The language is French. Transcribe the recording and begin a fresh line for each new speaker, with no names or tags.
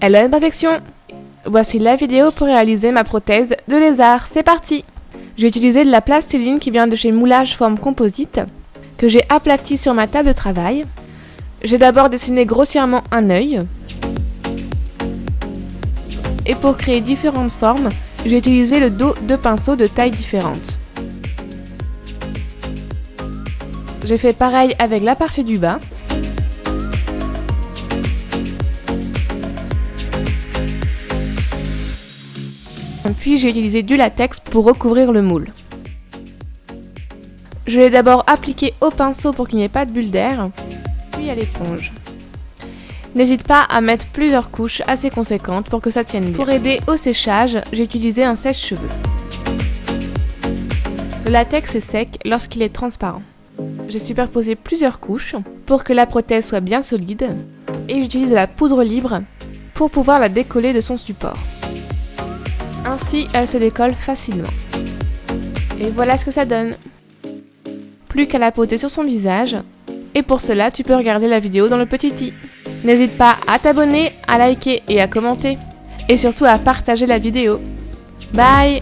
Hello Imperfection Voici la vidéo pour réaliser ma prothèse de lézard, c'est parti J'ai utilisé de la plastiline qui vient de chez Moulage Forme Composite, que j'ai aplati sur ma table de travail. J'ai d'abord dessiné grossièrement un œil. Et pour créer différentes formes, j'ai utilisé le dos de pinceaux de tailles différentes. J'ai fait pareil avec la partie du bas. Puis j'ai utilisé du latex pour recouvrir le moule. Je l'ai d'abord appliqué au pinceau pour qu'il n'y ait pas de bulle d'air, puis à l'éponge. N'hésite pas à mettre plusieurs couches assez conséquentes pour que ça tienne bien. Pour aider au séchage, j'ai utilisé un sèche-cheveux. Le latex est sec lorsqu'il est transparent. J'ai superposé plusieurs couches pour que la prothèse soit bien solide et j'utilise la poudre libre pour pouvoir la décoller de son support. Ainsi, elle se décolle facilement. Et voilà ce que ça donne. Plus qu'à la poser sur son visage. Et pour cela, tu peux regarder la vidéo dans le petit i. N'hésite pas à t'abonner, à liker et à commenter. Et surtout à partager la vidéo. Bye